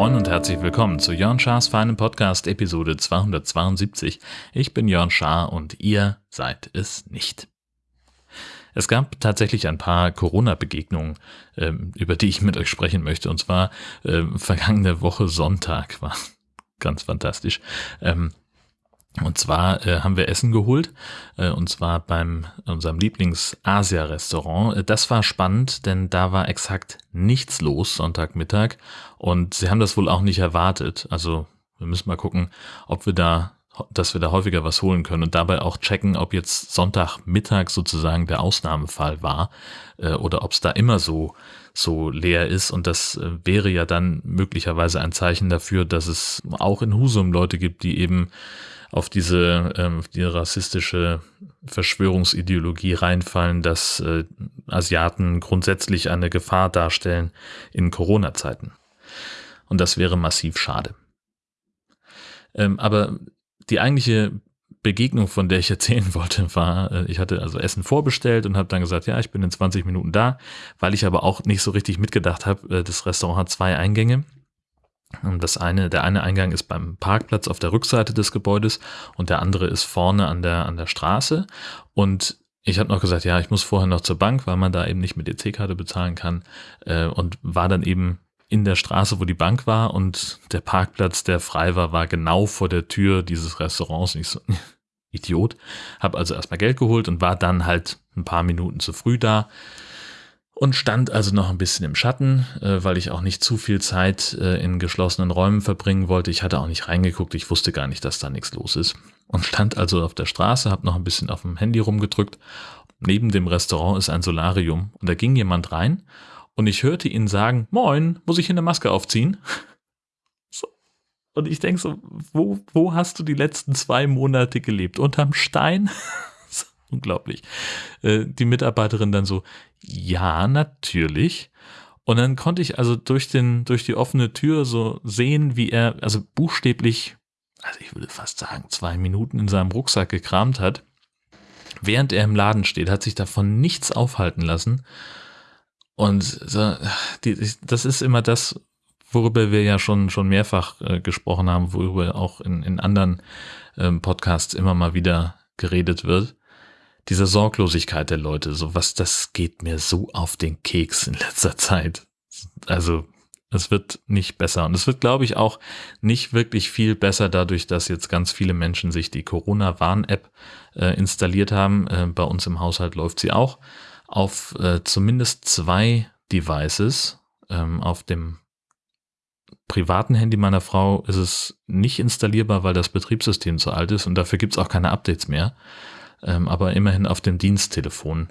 Moin und herzlich willkommen zu Jörn Schars feinen Podcast Episode 272. Ich bin Jörn Schaar und ihr seid es nicht. Es gab tatsächlich ein paar Corona-Begegnungen, ähm, über die ich mit euch sprechen möchte. Und zwar äh, vergangene Woche Sonntag war ganz fantastisch. Ähm, und zwar äh, haben wir Essen geholt, äh, und zwar beim unserem Lieblings-Asia-Restaurant. Äh, das war spannend, denn da war exakt nichts los Sonntagmittag und sie haben das wohl auch nicht erwartet. Also wir müssen mal gucken, ob wir da, dass wir da häufiger was holen können und dabei auch checken, ob jetzt Sonntagmittag sozusagen der Ausnahmefall war äh, oder ob es da immer so so leer ist. Und das äh, wäre ja dann möglicherweise ein Zeichen dafür, dass es auch in Husum Leute gibt, die eben auf diese ähm, die rassistische Verschwörungsideologie reinfallen, dass äh, Asiaten grundsätzlich eine Gefahr darstellen in Corona-Zeiten. Und das wäre massiv schade. Ähm, aber die eigentliche Begegnung, von der ich erzählen wollte, war, äh, ich hatte also Essen vorbestellt und habe dann gesagt, ja, ich bin in 20 Minuten da, weil ich aber auch nicht so richtig mitgedacht habe, äh, das Restaurant hat zwei Eingänge das eine, der eine Eingang ist beim Parkplatz auf der Rückseite des Gebäudes und der andere ist vorne an der, an der Straße. Und ich habe noch gesagt, ja, ich muss vorher noch zur Bank, weil man da eben nicht mit EC-Karte bezahlen kann. Äh, und war dann eben in der Straße, wo die Bank war und der Parkplatz, der frei war, war genau vor der Tür dieses Restaurants. Ich so, Idiot. Habe also erstmal Geld geholt und war dann halt ein paar Minuten zu früh da und stand also noch ein bisschen im Schatten, äh, weil ich auch nicht zu viel Zeit äh, in geschlossenen Räumen verbringen wollte. Ich hatte auch nicht reingeguckt, ich wusste gar nicht, dass da nichts los ist. Und stand also auf der Straße, habe noch ein bisschen auf dem Handy rumgedrückt. Neben dem Restaurant ist ein Solarium und da ging jemand rein und ich hörte ihn sagen, Moin, muss ich hier eine Maske aufziehen? So. Und ich denke so, wo, wo hast du die letzten zwei Monate gelebt? Unterm Stein? unglaublich. Äh, die Mitarbeiterin dann so, ja, natürlich. Und dann konnte ich also durch den, durch die offene Tür so sehen, wie er, also buchstäblich, also ich würde fast sagen, zwei Minuten in seinem Rucksack gekramt hat. Während er im Laden steht, hat sich davon nichts aufhalten lassen. Und so, die, das ist immer das, worüber wir ja schon, schon mehrfach äh, gesprochen haben, worüber auch in, in anderen ähm, Podcasts immer mal wieder geredet wird diese Sorglosigkeit der Leute, so was, das geht mir so auf den Keks in letzter Zeit. Also, es wird nicht besser. Und es wird, glaube ich, auch nicht wirklich viel besser dadurch, dass jetzt ganz viele Menschen sich die Corona-Warn-App äh, installiert haben. Äh, bei uns im Haushalt läuft sie auch auf äh, zumindest zwei Devices. Ähm, auf dem privaten Handy meiner Frau ist es nicht installierbar, weil das Betriebssystem zu alt ist und dafür gibt es auch keine Updates mehr ähm, aber immerhin auf dem Diensttelefon,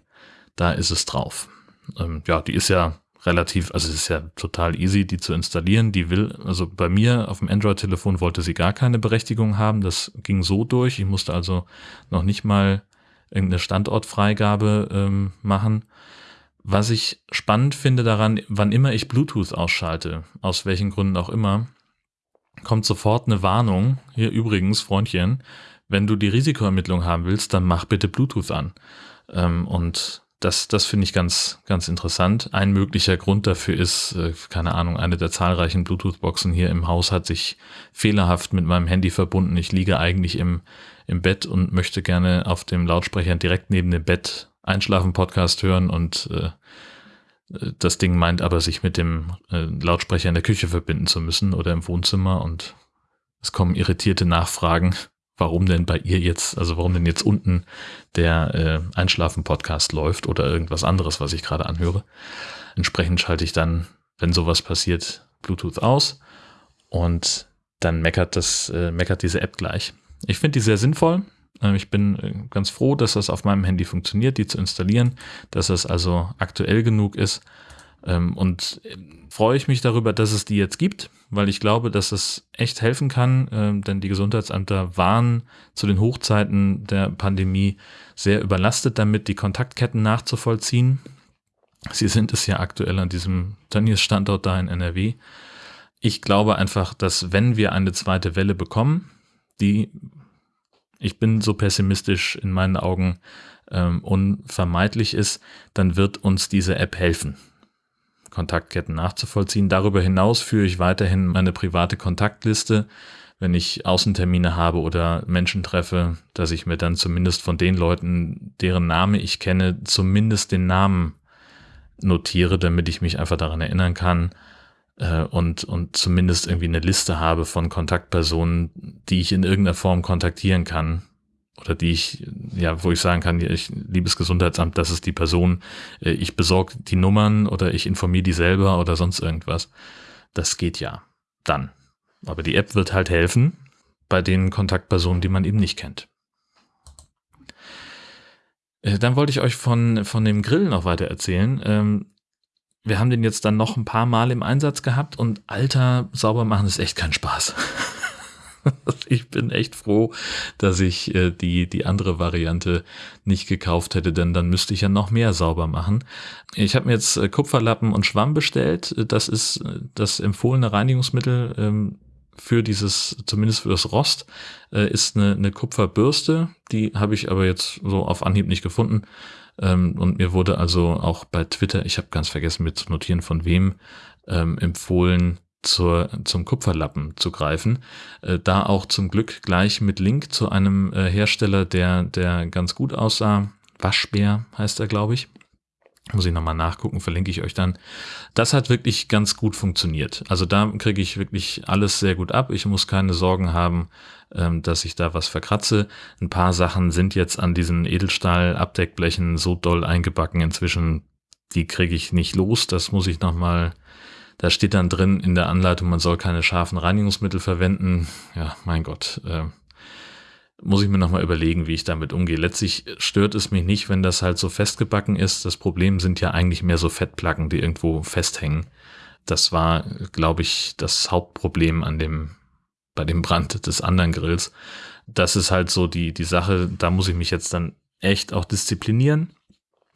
da ist es drauf. Ähm, ja, die ist ja relativ, also es ist ja total easy, die zu installieren. Die will, also bei mir auf dem Android-Telefon wollte sie gar keine Berechtigung haben. Das ging so durch. Ich musste also noch nicht mal irgendeine Standortfreigabe ähm, machen. Was ich spannend finde daran, wann immer ich Bluetooth ausschalte, aus welchen Gründen auch immer, kommt sofort eine Warnung. Hier übrigens, Freundchen, wenn du die Risikoermittlung haben willst, dann mach bitte Bluetooth an. Ähm, und das, das finde ich ganz, ganz interessant. Ein möglicher Grund dafür ist, äh, keine Ahnung, eine der zahlreichen Bluetooth-Boxen hier im Haus hat sich fehlerhaft mit meinem Handy verbunden. Ich liege eigentlich im, im Bett und möchte gerne auf dem Lautsprecher direkt neben dem Bett Einschlafen-Podcast hören und äh, das Ding meint aber, sich mit dem äh, Lautsprecher in der Küche verbinden zu müssen oder im Wohnzimmer und es kommen irritierte Nachfragen, warum denn bei ihr jetzt, also warum denn jetzt unten der äh, Einschlafen-Podcast läuft oder irgendwas anderes, was ich gerade anhöre. Entsprechend schalte ich dann, wenn sowas passiert, Bluetooth aus und dann meckert das, äh, meckert diese App gleich. Ich finde die sehr sinnvoll. Ähm, ich bin äh, ganz froh, dass das auf meinem Handy funktioniert, die zu installieren, dass das also aktuell genug ist. Ähm, und äh, freue ich mich darüber, dass es die jetzt gibt, weil ich glaube, dass es echt helfen kann, äh, denn die Gesundheitsämter waren zu den Hochzeiten der Pandemie sehr überlastet damit, die Kontaktketten nachzuvollziehen. Sie sind es ja aktuell an diesem Tönnies-Standort da in NRW. Ich glaube einfach, dass wenn wir eine zweite Welle bekommen, die ich bin so pessimistisch in meinen Augen ähm, unvermeidlich ist, dann wird uns diese App helfen, Kontaktketten nachzuvollziehen. Darüber hinaus führe ich weiterhin meine private Kontaktliste, wenn ich Außentermine habe oder Menschen treffe, dass ich mir dann zumindest von den Leuten, deren Name ich kenne, zumindest den Namen notiere, damit ich mich einfach daran erinnern kann äh, und, und zumindest irgendwie eine Liste habe von Kontaktpersonen, die ich in irgendeiner Form kontaktieren kann, oder die ich, ja, wo ich sagen kann, ich, liebes Gesundheitsamt, das ist die Person, äh, ich besorge die Nummern oder ich informiere die selber oder sonst irgendwas. Das geht ja. Dann. Aber die App wird halt helfen bei den Kontaktpersonen, die man eben nicht kennt. Äh, dann wollte ich euch von, von dem Grill noch weiter erzählen. Ähm, wir haben den jetzt dann noch ein paar Mal im Einsatz gehabt und alter, sauber machen ist echt kein Spaß. ich bin echt froh, dass ich äh, die, die andere Variante nicht gekauft hätte, denn dann müsste ich ja noch mehr sauber machen. Ich habe mir jetzt äh, Kupferlappen und Schwamm bestellt. Das ist äh, das empfohlene Reinigungsmittel ähm, für dieses, zumindest für das Rost, äh, ist eine, eine Kupferbürste. Die habe ich aber jetzt so auf Anhieb nicht gefunden. Ähm, und mir wurde also auch bei Twitter, ich habe ganz vergessen mit zu notieren, von wem, ähm, empfohlen, zur, zum Kupferlappen zu greifen. Äh, da auch zum Glück gleich mit Link zu einem äh, Hersteller, der, der ganz gut aussah. Waschbär heißt er, glaube ich. Muss ich nochmal nachgucken, verlinke ich euch dann. Das hat wirklich ganz gut funktioniert. Also da kriege ich wirklich alles sehr gut ab. Ich muss keine Sorgen haben, ähm, dass ich da was verkratze. Ein paar Sachen sind jetzt an diesen Edelstahl-Abdeckblechen so doll eingebacken inzwischen, die kriege ich nicht los. Das muss ich nochmal da steht dann drin in der Anleitung, man soll keine scharfen Reinigungsmittel verwenden. Ja, mein Gott. Äh, muss ich mir nochmal überlegen, wie ich damit umgehe. Letztlich stört es mich nicht, wenn das halt so festgebacken ist. Das Problem sind ja eigentlich mehr so Fettplacken, die irgendwo festhängen. Das war, glaube ich, das Hauptproblem an dem, bei dem Brand des anderen Grills. Das ist halt so die, die Sache, da muss ich mich jetzt dann echt auch disziplinieren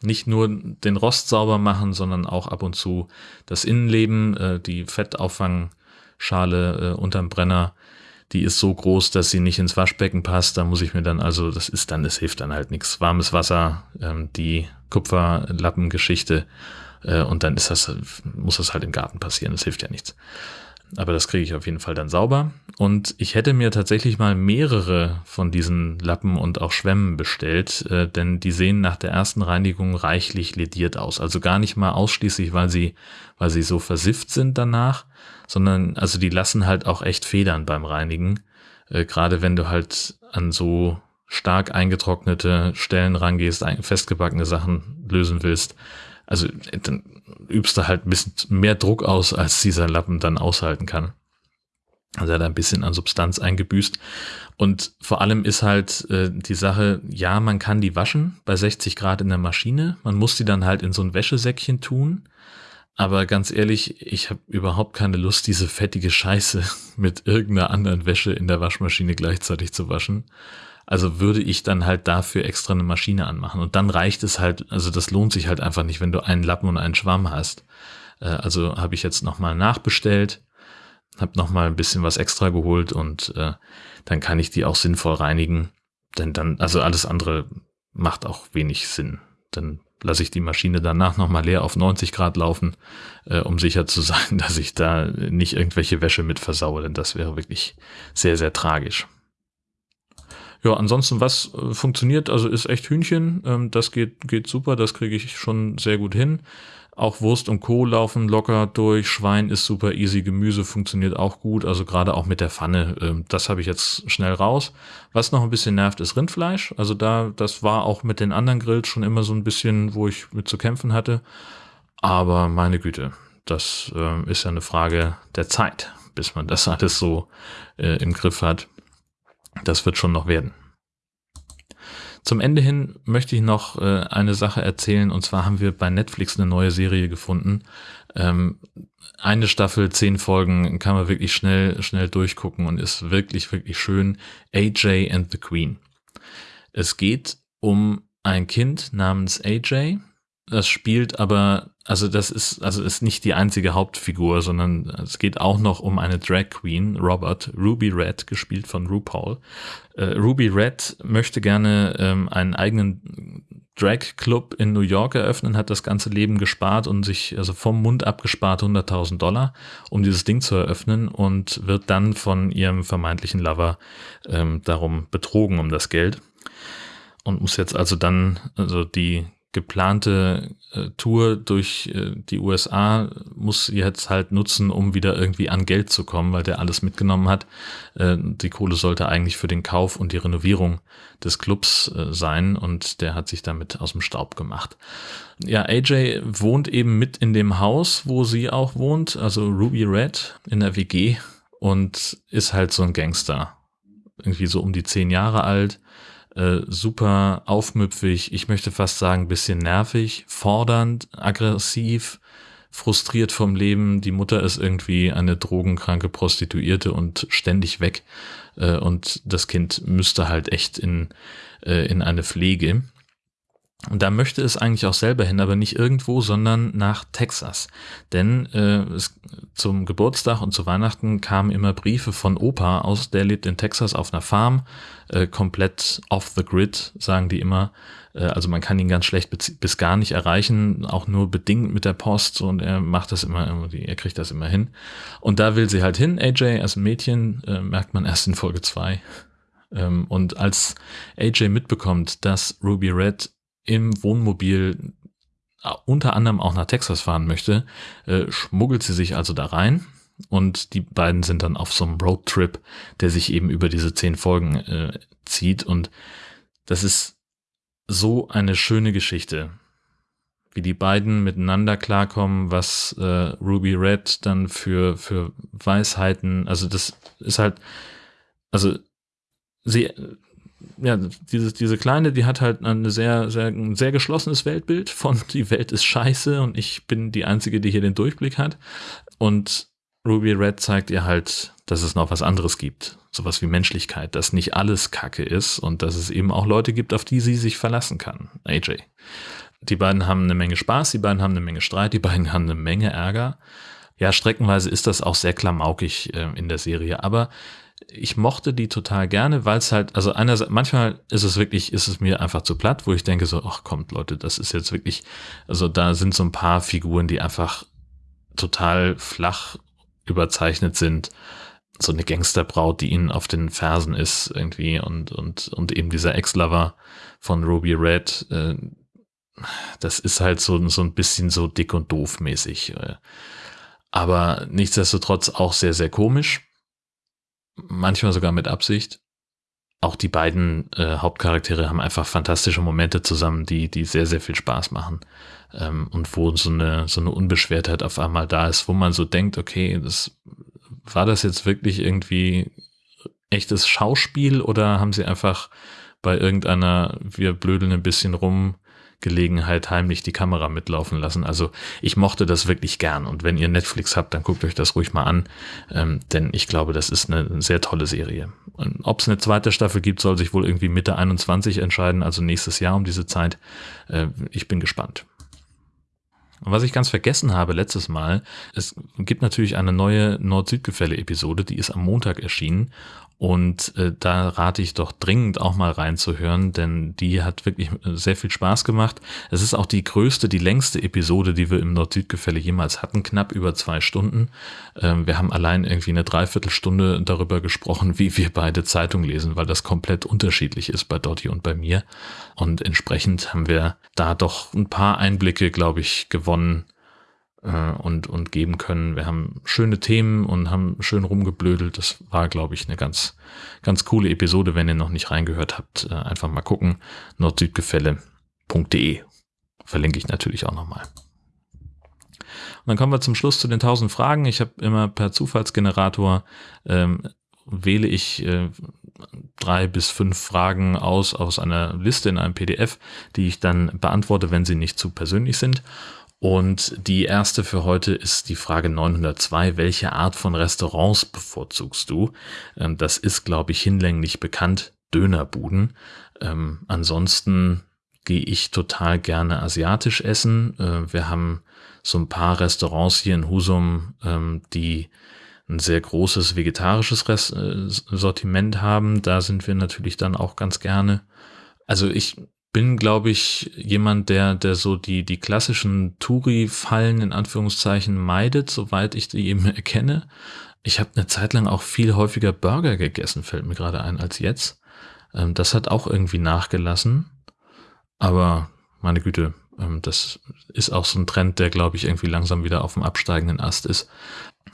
nicht nur den Rost sauber machen, sondern auch ab und zu das Innenleben, äh, die Fettauffangschale äh, unterm Brenner, die ist so groß, dass sie nicht ins Waschbecken passt. Da muss ich mir dann also, das ist dann, es hilft dann halt nichts. Warmes Wasser, ähm, die Kupferlappengeschichte äh, und dann ist das, muss das halt im Garten passieren. Das hilft ja nichts aber das kriege ich auf jeden Fall dann sauber. Und ich hätte mir tatsächlich mal mehrere von diesen Lappen und auch Schwämmen bestellt, äh, denn die sehen nach der ersten Reinigung reichlich lediert aus. Also gar nicht mal ausschließlich, weil sie, weil sie so versifft sind danach, sondern also die lassen halt auch echt Federn beim Reinigen. Äh, Gerade wenn du halt an so stark eingetrocknete Stellen rangehst, festgebackene Sachen lösen willst, also dann übst du halt ein bisschen mehr Druck aus, als dieser Lappen dann aushalten kann. Also er hat ein bisschen an Substanz eingebüßt. Und vor allem ist halt äh, die Sache, ja, man kann die waschen bei 60 Grad in der Maschine. Man muss die dann halt in so ein Wäschesäckchen tun. Aber ganz ehrlich, ich habe überhaupt keine Lust, diese fettige Scheiße mit irgendeiner anderen Wäsche in der Waschmaschine gleichzeitig zu waschen. Also würde ich dann halt dafür extra eine Maschine anmachen. Und dann reicht es halt, also das lohnt sich halt einfach nicht, wenn du einen Lappen und einen Schwamm hast. Äh, also habe ich jetzt nochmal nachbestellt, habe nochmal ein bisschen was extra geholt und äh, dann kann ich die auch sinnvoll reinigen. Denn dann, also alles andere macht auch wenig Sinn. Dann lasse ich die Maschine danach nochmal leer auf 90 Grad laufen, äh, um sicher zu sein, dass ich da nicht irgendwelche Wäsche mit versaue, denn das wäre wirklich sehr, sehr tragisch. Ja, ansonsten, was äh, funktioniert, also ist echt Hühnchen. Ähm, das geht, geht super, das kriege ich schon sehr gut hin. Auch Wurst und Co. laufen locker durch. Schwein ist super easy. Gemüse funktioniert auch gut. Also gerade auch mit der Pfanne. Ähm, das habe ich jetzt schnell raus. Was noch ein bisschen nervt, ist Rindfleisch. Also da, das war auch mit den anderen Grills schon immer so ein bisschen, wo ich mit zu kämpfen hatte. Aber meine Güte, das äh, ist ja eine Frage der Zeit, bis man das alles so äh, im Griff hat. Das wird schon noch werden. Zum Ende hin möchte ich noch äh, eine Sache erzählen und zwar haben wir bei Netflix eine neue Serie gefunden. Ähm, eine Staffel, zehn Folgen kann man wirklich schnell, schnell durchgucken und ist wirklich, wirklich schön. AJ and the Queen. Es geht um ein Kind namens AJ das spielt aber, also das ist, also ist nicht die einzige Hauptfigur, sondern es geht auch noch um eine Drag Queen, Robert, Ruby Red, gespielt von RuPaul. Äh, Ruby Red möchte gerne ähm, einen eigenen Drag Club in New York eröffnen, hat das ganze Leben gespart und sich also vom Mund abgespart 100.000 Dollar, um dieses Ding zu eröffnen und wird dann von ihrem vermeintlichen Lover ähm, darum betrogen um das Geld und muss jetzt also dann also die geplante äh, Tour durch äh, die USA muss jetzt halt nutzen, um wieder irgendwie an Geld zu kommen, weil der alles mitgenommen hat. Äh, die Kohle sollte eigentlich für den Kauf und die Renovierung des Clubs äh, sein und der hat sich damit aus dem Staub gemacht. Ja, AJ wohnt eben mit in dem Haus, wo sie auch wohnt, also Ruby Red in der WG und ist halt so ein Gangster. Irgendwie so um die zehn Jahre alt äh, super aufmüpfig, ich möchte fast sagen, bisschen nervig, fordernd, aggressiv, frustriert vom Leben. Die Mutter ist irgendwie eine drogenkranke Prostituierte und ständig weg. Äh, und das Kind müsste halt echt in, äh, in eine Pflege. Und da möchte es eigentlich auch selber hin, aber nicht irgendwo, sondern nach Texas. Denn äh, es, zum Geburtstag und zu Weihnachten kamen immer Briefe von Opa aus, der lebt in Texas auf einer Farm, äh, komplett off the grid, sagen die immer. Äh, also man kann ihn ganz schlecht bis gar nicht erreichen, auch nur bedingt mit der Post und er macht das immer irgendwie, er kriegt das immer hin. Und da will sie halt hin, AJ als Mädchen, äh, merkt man erst in Folge zwei. Ähm, und als AJ mitbekommt, dass Ruby Red im Wohnmobil äh, unter anderem auch nach Texas fahren möchte, äh, schmuggelt sie sich also da rein und die beiden sind dann auf so einem Roadtrip, der sich eben über diese zehn Folgen äh, zieht und das ist so eine schöne Geschichte, wie die beiden miteinander klarkommen, was äh, Ruby Red dann für für Weisheiten, also das ist halt, also sie ja, diese, diese Kleine, die hat halt eine sehr, sehr, ein sehr geschlossenes Weltbild von die Welt ist scheiße und ich bin die Einzige, die hier den Durchblick hat. Und Ruby Red zeigt ihr halt, dass es noch was anderes gibt. Sowas wie Menschlichkeit, dass nicht alles Kacke ist und dass es eben auch Leute gibt, auf die sie sich verlassen kann. AJ. Die beiden haben eine Menge Spaß, die beiden haben eine Menge Streit, die beiden haben eine Menge Ärger. Ja, streckenweise ist das auch sehr klamaukig äh, in der Serie, aber ich mochte die total gerne, weil es halt, also einerseits, manchmal ist es wirklich, ist es mir einfach zu platt, wo ich denke so, ach kommt Leute, das ist jetzt wirklich, also da sind so ein paar Figuren, die einfach total flach überzeichnet sind. So eine Gangsterbraut, die ihnen auf den Fersen ist irgendwie und, und, und eben dieser Ex-Lover von Ruby Red, äh, das ist halt so, so ein bisschen so dick und doof mäßig. Äh. Aber nichtsdestotrotz auch sehr, sehr komisch manchmal sogar mit Absicht. Auch die beiden äh, Hauptcharaktere haben einfach fantastische Momente zusammen, die, die sehr, sehr viel Spaß machen. Ähm, und wo so eine, so eine Unbeschwertheit auf einmal da ist, wo man so denkt, okay, das, war das jetzt wirklich irgendwie echtes Schauspiel oder haben sie einfach bei irgendeiner, wir blödeln ein bisschen rum, Gelegenheit heimlich die Kamera mitlaufen lassen. Also ich mochte das wirklich gern. Und wenn ihr Netflix habt, dann guckt euch das ruhig mal an. Ähm, denn ich glaube, das ist eine sehr tolle Serie. Ob es eine zweite Staffel gibt, soll sich wohl irgendwie Mitte 21 entscheiden, also nächstes Jahr um diese Zeit. Äh, ich bin gespannt. Und was ich ganz vergessen habe letztes Mal, es gibt natürlich eine neue Nord-Süd-Gefälle-Episode, die ist am Montag erschienen und äh, da rate ich doch dringend auch mal reinzuhören, denn die hat wirklich äh, sehr viel Spaß gemacht. Es ist auch die größte, die längste Episode, die wir im Nord-Süd-Gefälle jemals hatten, knapp über zwei Stunden. Ähm, wir haben allein irgendwie eine Dreiviertelstunde darüber gesprochen, wie wir beide Zeitung lesen, weil das komplett unterschiedlich ist bei Dotti und bei mir. Und entsprechend haben wir da doch ein paar Einblicke, glaube ich, gewonnen, äh, und, und geben können. Wir haben schöne Themen und haben schön rumgeblödelt. Das war, glaube ich, eine ganz, ganz coole Episode. Wenn ihr noch nicht reingehört habt, äh, einfach mal gucken. nordsüdgefälle.de verlinke ich natürlich auch nochmal. Und dann kommen wir zum Schluss zu den 1000 Fragen. Ich habe immer per Zufallsgenerator ähm, wähle ich äh, drei bis fünf Fragen aus aus einer Liste in einem PDF, die ich dann beantworte, wenn sie nicht zu persönlich sind. Und die erste für heute ist die Frage 902. Welche Art von Restaurants bevorzugst du? Ähm, das ist, glaube ich, hinlänglich bekannt. Dönerbuden. Ähm, ansonsten gehe ich total gerne asiatisch essen. Äh, wir haben so ein paar Restaurants hier in Husum, ähm, die ein sehr großes vegetarisches Rest, äh, Sortiment haben. Da sind wir natürlich dann auch ganz gerne. Also ich bin, glaube ich, jemand, der, der so die, die klassischen Touri-Fallen in Anführungszeichen meidet, soweit ich die eben erkenne. Ich habe eine Zeit lang auch viel häufiger Burger gegessen, fällt mir gerade ein, als jetzt. Ähm, das hat auch irgendwie nachgelassen. Aber meine Güte, ähm, das ist auch so ein Trend, der, glaube ich, irgendwie langsam wieder auf dem absteigenden Ast ist.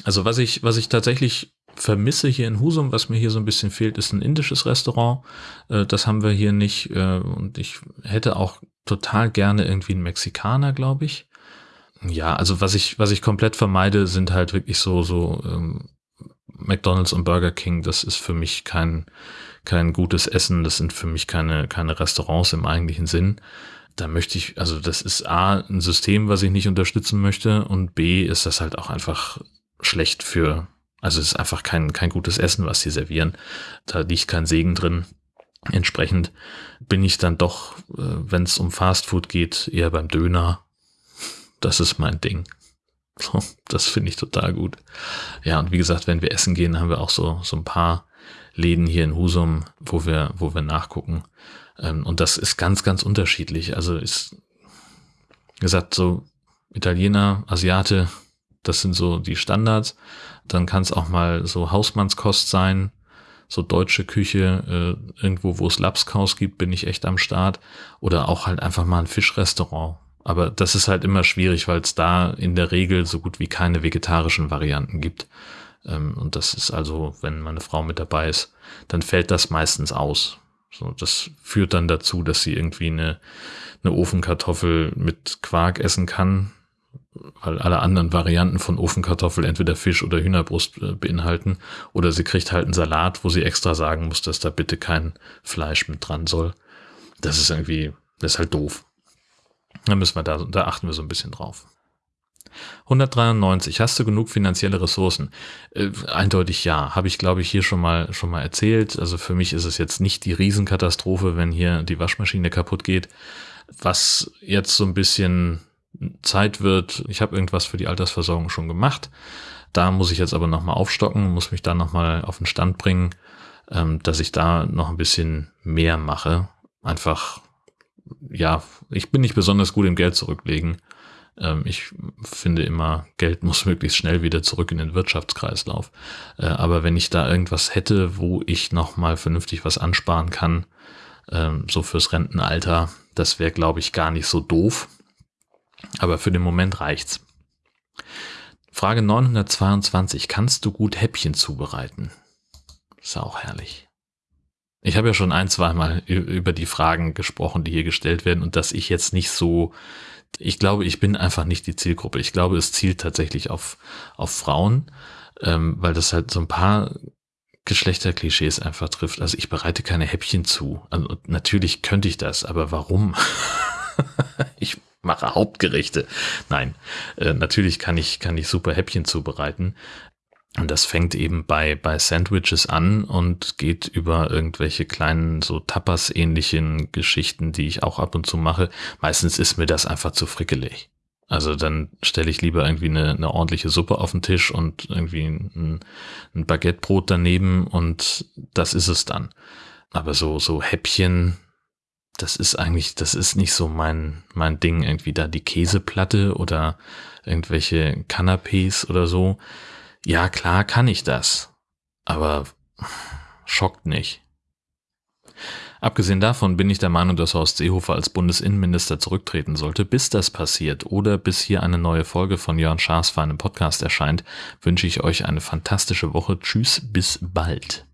Also was ich, was ich tatsächlich vermisse hier in Husum, was mir hier so ein bisschen fehlt, ist ein indisches Restaurant. Äh, das haben wir hier nicht. Äh, und ich hätte auch total gerne irgendwie einen Mexikaner, glaube ich. Ja, also was ich, was ich komplett vermeide, sind halt wirklich so, so ähm, McDonalds und Burger King. Das ist für mich kein, kein gutes Essen. Das sind für mich keine, keine Restaurants im eigentlichen Sinn da möchte ich, also das ist A, ein System, was ich nicht unterstützen möchte und B, ist das halt auch einfach schlecht für, also es ist einfach kein, kein gutes Essen, was sie servieren. Da liegt kein Segen drin. Entsprechend bin ich dann doch, äh, wenn es um Fastfood geht, eher beim Döner. Das ist mein Ding. So, das finde ich total gut. Ja, und wie gesagt, wenn wir essen gehen, haben wir auch so, so ein paar Läden hier in Husum, wo wir, wo wir nachgucken. Ähm, und das ist ganz, ganz unterschiedlich. Also ist gesagt, so Italiener, Asiate, das sind so die Standards. Dann kann es auch mal so Hausmannskost sein, so deutsche Küche, äh, irgendwo, wo es Lapskaus gibt, bin ich echt am Start. Oder auch halt einfach mal ein Fischrestaurant. Aber das ist halt immer schwierig, weil es da in der Regel so gut wie keine vegetarischen Varianten gibt. Ähm, und das ist also, wenn meine Frau mit dabei ist, dann fällt das meistens aus. So, das führt dann dazu, dass sie irgendwie eine, eine Ofenkartoffel mit Quark essen kann, weil alle anderen Varianten von Ofenkartoffel entweder Fisch oder Hühnerbrust äh, beinhalten. Oder sie kriegt halt einen Salat, wo sie extra sagen muss, dass da bitte kein Fleisch mit dran soll. Das ist irgendwie, das ist halt doof. Da müssen wir da, da achten wir so ein bisschen drauf. 193. Hast du genug finanzielle Ressourcen? Äh, eindeutig ja. Habe ich, glaube ich, hier schon mal, schon mal erzählt. Also für mich ist es jetzt nicht die Riesenkatastrophe, wenn hier die Waschmaschine kaputt geht. Was jetzt so ein bisschen Zeit wird, ich habe irgendwas für die Altersversorgung schon gemacht. Da muss ich jetzt aber nochmal aufstocken, muss mich da nochmal auf den Stand bringen, ähm, dass ich da noch ein bisschen mehr mache. Einfach, ja, ich bin nicht besonders gut im Geld zurücklegen. Ähm, ich finde immer, Geld muss möglichst schnell wieder zurück in den Wirtschaftskreislauf. Äh, aber wenn ich da irgendwas hätte, wo ich nochmal vernünftig was ansparen kann, ähm, so fürs Rentenalter, das wäre, glaube ich, gar nicht so doof. Aber für den Moment reicht's. Frage 922. Kannst du gut Häppchen zubereiten? Ist auch herrlich. Ich habe ja schon ein, zweimal über die Fragen gesprochen, die hier gestellt werden und dass ich jetzt nicht so ich glaube, ich bin einfach nicht die Zielgruppe. Ich glaube, es zielt tatsächlich auf, auf Frauen, ähm, weil das halt so ein paar Geschlechterklischees einfach trifft. Also ich bereite keine Häppchen zu. Also natürlich könnte ich das, aber warum? ich mache Hauptgerichte. Nein, äh, natürlich kann ich, kann ich super Häppchen zubereiten. Und das fängt eben bei, bei Sandwiches an und geht über irgendwelche kleinen, so Tapas-ähnlichen Geschichten, die ich auch ab und zu mache. Meistens ist mir das einfach zu frickelig. Also dann stelle ich lieber irgendwie eine, eine ordentliche Suppe auf den Tisch und irgendwie ein, ein Baguettebrot daneben und das ist es dann. Aber so, so Häppchen, das ist eigentlich, das ist nicht so mein, mein Ding, irgendwie da die Käseplatte oder irgendwelche Canapés oder so ja, klar kann ich das, aber schockt nicht. Abgesehen davon bin ich der Meinung, dass Horst Seehofer als Bundesinnenminister zurücktreten sollte. Bis das passiert oder bis hier eine neue Folge von Jörn Schaas für einen Podcast erscheint, wünsche ich euch eine fantastische Woche. Tschüss, bis bald.